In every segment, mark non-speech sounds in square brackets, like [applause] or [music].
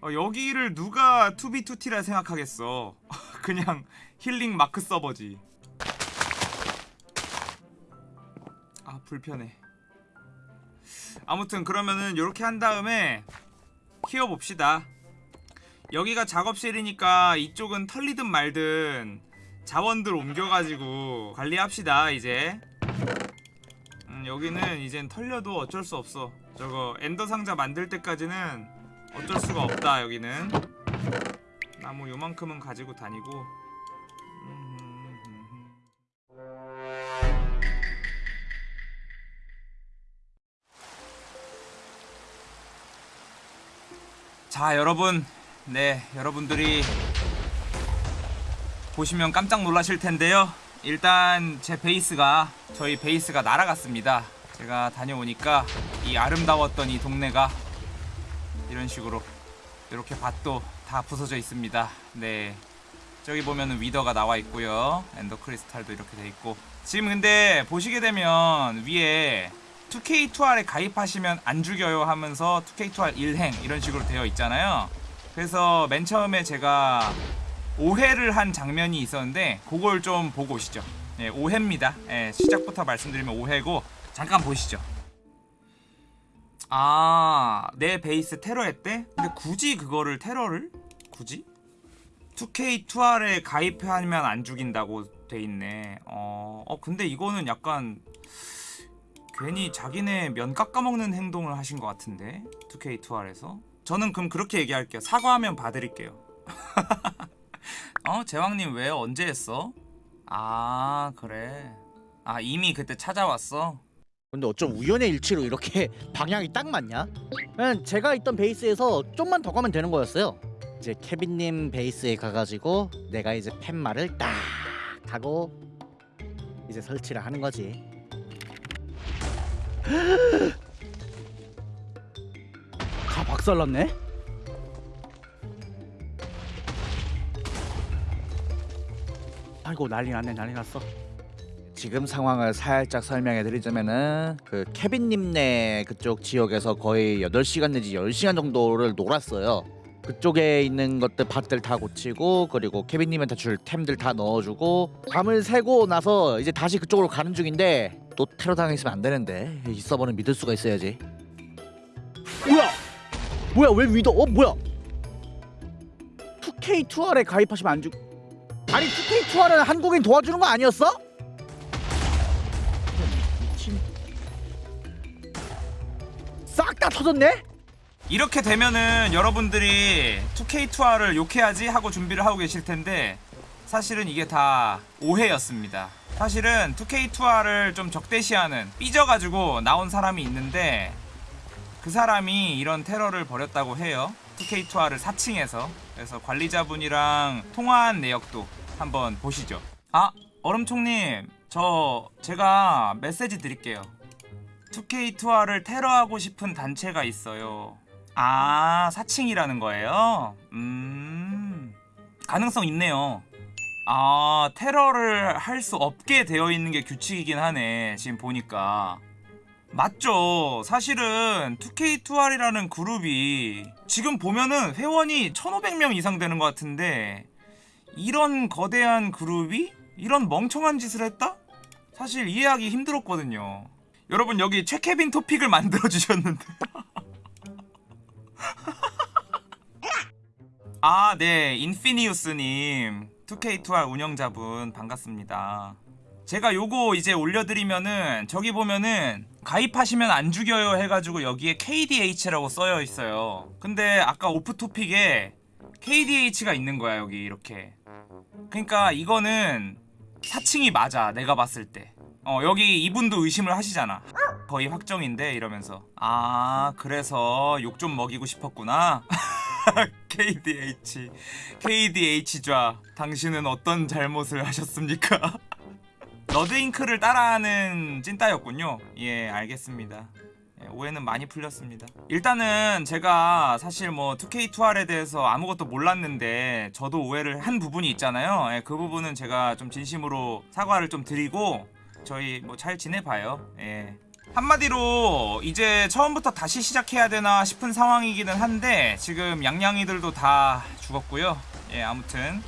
어, 여기를 누가 2B2T라 생각하겠어? [laughs] 그냥 힐링 마크 서버지. 아 불편해. 아무튼 그러면은 요렇게 한 다음에 키워봅시다. 여기가 작업실이니까 이쪽은 털리든 말든 자원들 옮겨가지고 관리합시다 이제. 음, 여기는 이젠 털려도 어쩔 수 없어. 저거 엔더 상자 만들 때까지는 어쩔 수가 없다 여기는. 나무 요만큼은 가지고 다니고. 음, 자 여러분. 네 여러분들이 보시면 깜짝 놀라실 텐데요. 일단 제 베이스가 저희 베이스가 날아갔습니다. 제가 다녀오니까 이 아름다웠던 이 동네가 이런 식으로 이렇게 밭도 다 부서져 있습니다. 네. 저기 보면은 위더가 나와 있고요. 엔더 크리스탈도 이렇게 돼 있고. 지금 근데 보시게 되면 위에 2K2R에 가입하시면 안 죽여요 하면서 2K2R 일행 이런 식으로 되어 있잖아요. 그래서 맨 처음에 제가 오해를 한 장면이 있었는데 그걸 좀 보고 오시죠. 예, 오해입니다. 예, 시작부터 말씀드리면 오해고 잠깐 보시죠 아, 내 베이스 테러 했대? 근데 굳이 그거를 테러를? 굳이? 2K2R에 가입하면 안 죽인다고 돼 있네. 어, 어 근데 이거는 약간 괜히 자기네 면 깎아먹는 행동을 하신 것 같은데 2K2R에서 저는 그럼 그렇게 얘기할게요. 사과하면 봐드릴게요. [laughs] 어? 제왕님 왜 언제 했어? 아 그래. 아 이미 그때 찾아왔어? 근데 어쩜 우연의 일치로 이렇게 [laughs] 방향이 딱 맞냐? 그냥 제가 있던 베이스에서 좀만 더 가면 되는 거였어요. 이제 케빈님 베이스에 가가지고 내가 이제 팻말을 딱 하고 이제 설치를 하는 거지. [gasps] 다 박살났네? 아이고 난리 났네 난리 났어. 지금 상황을 살짝 설명해 드리자면은 그 케빈님네 그쪽 지역에서 거의 8시간 내지 10시간 정도를 놀았어요. 그쪽에 있는 것들 밭들 다 고치고 그리고 케빈님한테 줄 템들 다 넣어주고 밤을 새고 나서 이제 다시 그쪽으로 가는 중인데 또 테러 당했으면 안 되는데 이 서버는 믿을 수가 있어야지. 뭐야? 뭐야 왜 위더? 어 뭐야? 2K2R에 가입하시면 안 죽. 아니 2K2R은 한국인 도와주는 거 아니었어? 다 터졌네? 이렇게 되면은 여러분들이 2K2R을 욕해야지 하고 준비를 하고 계실 텐데 사실은 이게 다 오해였습니다. 사실은 2K2R을 좀 적대시하는 삐져가지고 나온 사람이 있는데 그 사람이 이런 테러를 벌였다고 해요. 2K2R을 사칭해서 그래서 관리자분이랑 통화한 내역도 한번 보시죠. 아 얼음총님 저 제가 메시지 드릴게요. 2K2R을 테러하고 싶은 단체가 있어요. 아, 사칭이라는 거예요? 음, 가능성 있네요. 아, 테러를 할 수 없게 되어 있는 게 규칙이긴 하네. 지금 보니까. 맞죠. 사실은 2K2R이라는 그룹이 지금 보면은 회원이 1500명 이상 되는 것 같은데 이런 거대한 그룹이 이런 멍청한 짓을 했다? 사실 이해하기 힘들었거든요. 여러분 여기 최케빈 토픽을 만들어 주셨는데 [laughs] 아, 네. 인피니우스님. 2K2R 운영자분 반갑습니다. 제가 요거 이제 올려드리면은 저기 보면은 가입하시면 안 죽여요 해가지고 여기에 KDH라고 써여 있어요. 근데 아까 오프 토픽에 KDH가 있는 거야 여기 이렇게. 그러니까 이거는 사칭이 맞아 내가 봤을 때. 어 여기 이분도 의심을 하시잖아. 거의 확정인데 이러면서 아 그래서 욕 좀 먹이고 싶었구나. [laughs] KDH KDH 좌 당신은 어떤 잘못을 하셨습니까? [laughs] 러드잉크를 따라하는 찐따였군요 예 알겠습니다 예, 오해는 많이 풀렸습니다 일단은 제가 사실 뭐 2K2R에 대해서 아무것도 몰랐는데 저도 오해를 한 부분이 있잖아요 예, 그 부분은 제가 좀 진심으로 사과를 좀 드리고 저희 뭐 잘 지내봐요 예. 한마디로 이제 처음부터 다시 시작해야 되나 싶은 상황이기는 한데 지금 양양이들도 다 죽었고요. 예, 아무튼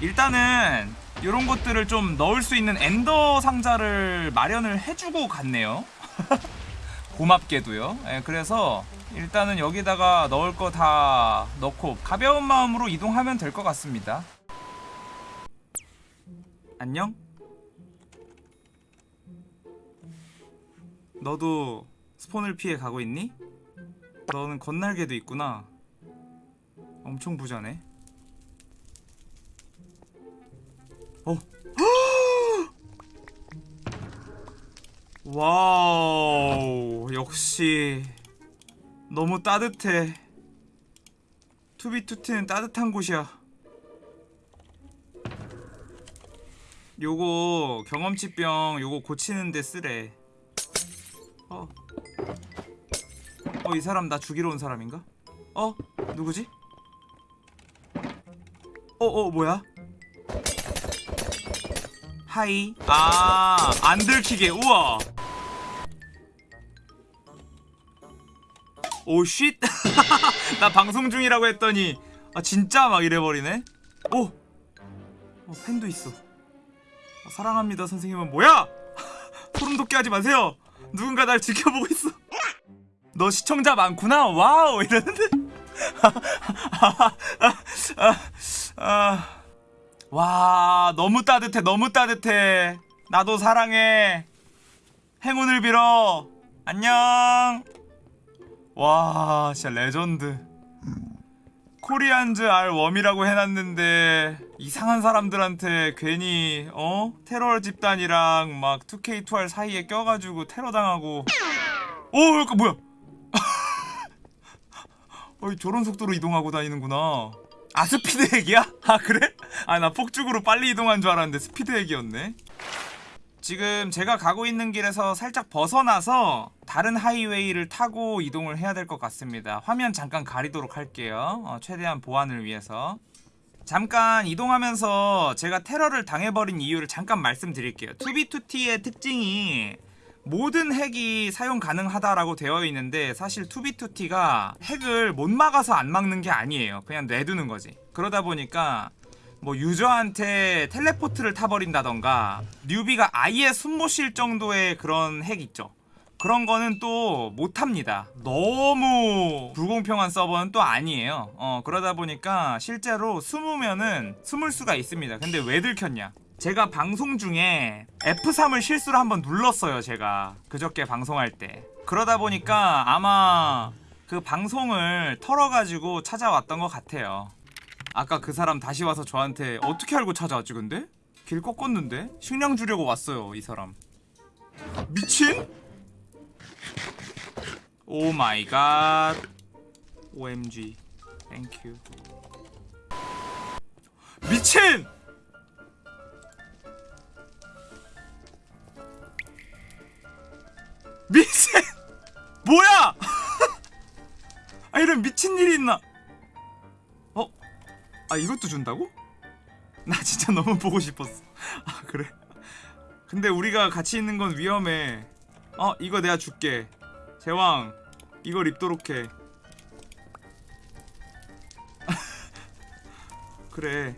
일단은 이런 것들을 좀 넣을 수 있는 엔더 상자를 마련을 해주고 갔네요. [laughs] 고맙게도요. 예, 그래서 일단은 여기다가 넣을 거 다 넣고 가벼운 마음으로 이동하면 될 것 같습니다. 안녕? 너도 스폰을 피해 가고 있니? 너는 겉날개도 있구나. 엄청 부자네. 어. [gasps] 와우. 역시 너무 따뜻해. 2b2t는 따뜻한 곳이야. 요거 경험치병 요거 고치는데 쓸래. 어. 어, 이 사람 나 죽이러 온 사람인가? 어? 누구지? 어, 어, 뭐야? 하이. 아, 안 들키게. 우와. 오, 쉿. [laughs] 나 방송 중이라고 했더니 아, 진짜 막 이래버리네. 오. 어, 펜도 있어. 아, 사랑합니다, 선생님은 뭐야? [laughs] 소름 돋게 하지 마세요. 누군가 날 지켜보고 있어. 너 시청자 많구나. wow 이러는데. 아, 와 너무 따뜻해 너무 따뜻해. 나도 사랑해. 행운을 빌어. 안녕. 와 진짜 레전드. Koreans are warm이라고 해놨는데 이상한 사람들한테 괜히 어 테러 집단이랑 막 2K2R 사이에 껴가지고 테러 당하고 오 이거 뭐야? [laughs] 어이 저런 속도로 이동하고 다니는구나. 아 speed hack이야? 아 그래? 아 나 폭죽으로 빨리 이동한 줄 알았는데 speed hack이었네. 지금 제가 가고 있는 길에서 살짝 벗어나서 다른 하이웨이를 타고 이동을 해야 될 것 같습니다. 화면 잠깐 가리도록 할게요. 어, 최대한 보안을 위해서. 잠깐 이동하면서 제가 테러를 당해버린 이유를 잠깐 말씀드릴게요. 2b2t의 특징이 모든 핵이 사용 가능하다라고 되어 있는데 사실 투비투티가 핵을 못 막아서 안 막는 게 아니에요. 그냥 내두는 거지. 그러다 보니까 뭐 유저한테 텔레포트를 타버린다던가 뉴비가 아예 숨 못 쉴 정도의 그런 핵 있죠. 그런 거는 또 못합니다. 너무 불공평한 서버는 또 아니에요. 어, 그러다 보니까 실제로 숨으면은 숨을 수가 있습니다. 근데 왜 들켰냐? 제가 방송 중에 F3을 실수로 한번 눌렀어요, 제가. 그저께 방송할 때. 그러다 보니까 아마 그 방송을 털어가지고 찾아왔던 것 같아요. 아까 그 사람 다시 와서 저한테 어떻게 알고 찾아왔지, 근데? 길 꺾었는데? 식량 주려고 왔어요, 이 사람. 미친? Oh my god. OMG. Thank you. 미친! 미친! [laughs] 뭐야! [laughs] 아 이런 미친 일이 있나? 어? 아 이것도 준다고? 나 진짜 [laughs] 너무 보고 싶었어. [laughs] 아 그래? 근데 우리가 같이 있는 건 위험해. 어 이거 내가 줄게. 제왕 이걸 입도록 해. [laughs] 그래.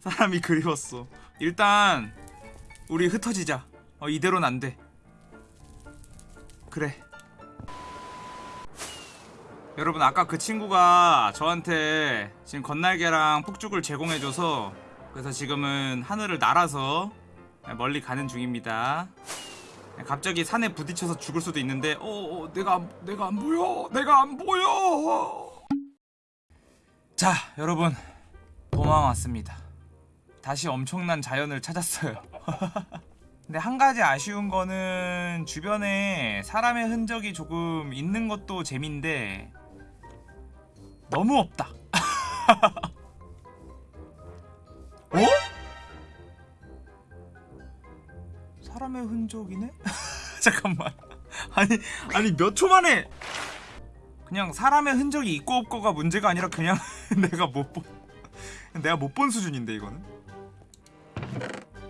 사람이 그리웠어. 일단 우리 흩어지자. 어 이대로는 안 돼. 그래. 여러분 아까 그 친구가 저한테 지금 건날개랑 폭죽을 제공해줘서 그래서 지금은 하늘을 날아서 멀리 가는 중입니다. 갑자기 산에 부딪혀서 죽을 수도 있는데 어, 어 내가 안- 내가 안 보여! 내가 안 보여! 자 여러분 도망 왔습니다. 다시 엄청난 자연을 찾았어요. [laughs] 근데 한 가지 아쉬운 거는 주변에 사람의 흔적이 조금 있는 것도 재민데 너무 없다 [laughs] 어? 사람의 흔적이네? [laughs] 잠깐만. 아니 아니 몇 초 만에 그냥 사람의 흔적이 있고 없고가 문제가 아니라 그냥 [laughs] 내가 못 본. 내가 못 본 수준인데 이거는.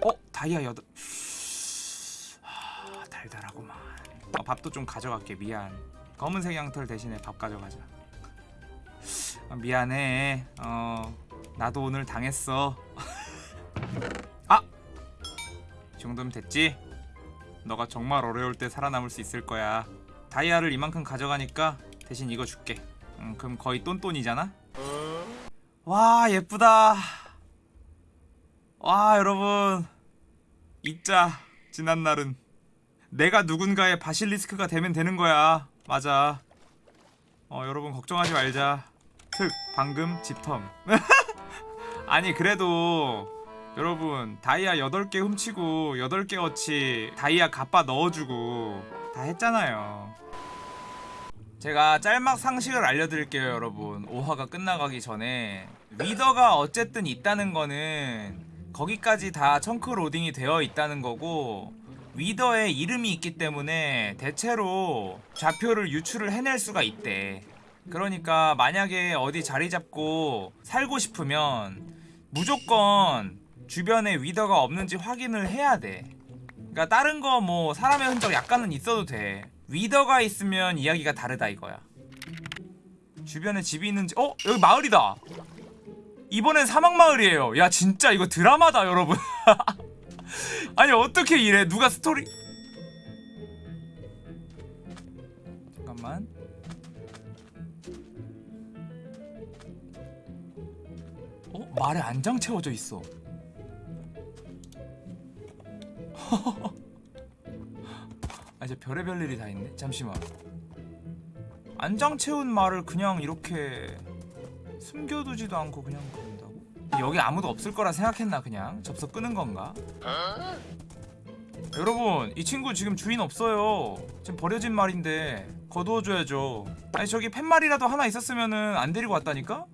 어 다이아 여덟. 하, 달달하구만. 아, 밥도 좀 가져갈게 미안 검은색 양털 대신에 밥 가져가자 아, 미안해. 어 나도 오늘 당했어. [laughs] 아! 이 정도면 됐지? 너가 정말 어려울 때 살아남을 수 있을 거야. 다이아를 이만큼 가져가니까 대신 이거 줄게. 음, 그럼 거의 똔똔이잖아? 와 예쁘다. 와 여러분. 잊자 지난 날은. 내가 누군가의 바실리스크가 되면 되는 거야. 맞아. 어 여러분 걱정하지 말자 특 방금 집텀. [laughs] 아니 그래도 여러분 다이아 8개 훔치고 8개 어치 다이아 갚아 넣어주고 다 했잖아요. 제가 짤막 상식을 알려드릴게요 여러분. 5화가 끝나가기 전에. 위더가 어쨌든 있다는 거는 거기까지 다 청크 로딩이 되어 있다는 거고 위더의 이름이 있기 때문에 대체로 좌표를 유출을 해낼 수가 있대 그러니까 만약에 어디 자리 잡고 살고 싶으면 무조건 주변에 위더가 없는지 확인을 해야 돼. 그러니까 다른 거 뭐 사람의 흔적 약간은 있어도 돼. 위더가 있으면 이야기가 다르다 이거야. 주변에 집이 있는지 어? 여기 마을이다. 이번엔 사막마을이에요. 야 진짜 이거 드라마다 여러분. [laughs] 아니 어떻게 이래? 누가 스토리? 잠깐만 말에 안장 채워져 있어 [laughs] 아 이제 별의별 일이 다 있네 잠시만 안장 채운 말을 그냥 이렇게 숨겨두지도 않고 그냥 그런다고? 여기 아무도 없을 거라 생각했나 그냥 접속 끄는 건가? 여러분 이 친구 지금 주인 없어요 지금 버려진 말인데 거두어줘야죠 아니 저기 팻말이라도 하나 있었으면은 안 데리고 왔다니까?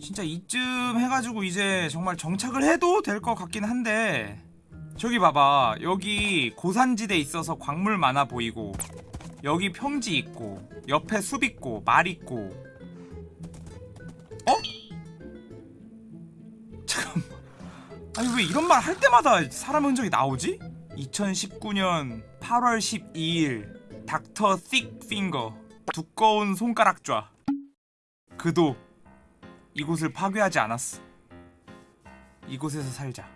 진짜 이쯤 해가지고 이제 정말 정착을 해도 될 것 같긴 한데 저기 봐봐. 여기 고산지대 있어서 광물 많아 보이고 여기 평지 있고 옆에 숲 있고 말 있고. 어? 잠깐만. 아니 왜 이런 말 할 때마다 사람 흔적이 나오지? 2019년 8월 12일 닥터 틱 핑거. 두꺼운 손가락 좌 그도 이곳을 파괴하지 않았어. 이곳에서 살자.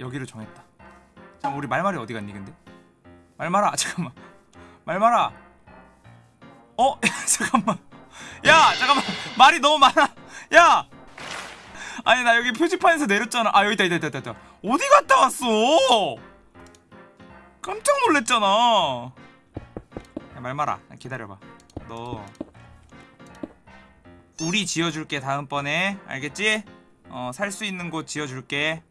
여기를 정했다. 잠 우리 말말이 어디 갔니 근데? 말말아 [laughs] 잠깐만. 말말아 어? [laughs] 잠깐만. 야 잠깐만. 말이 너무 많아. 야! 아니 나 여기 표지판에서 내렸잖아. 아 여기 있다 있다 있다 있다 어디 갔다 왔어? 깜짝 놀랬잖아. 야 말말아 기다려봐. 너 우리 지어줄게 다음번에 알겠지? 어 살 수 있는 곳 지어줄게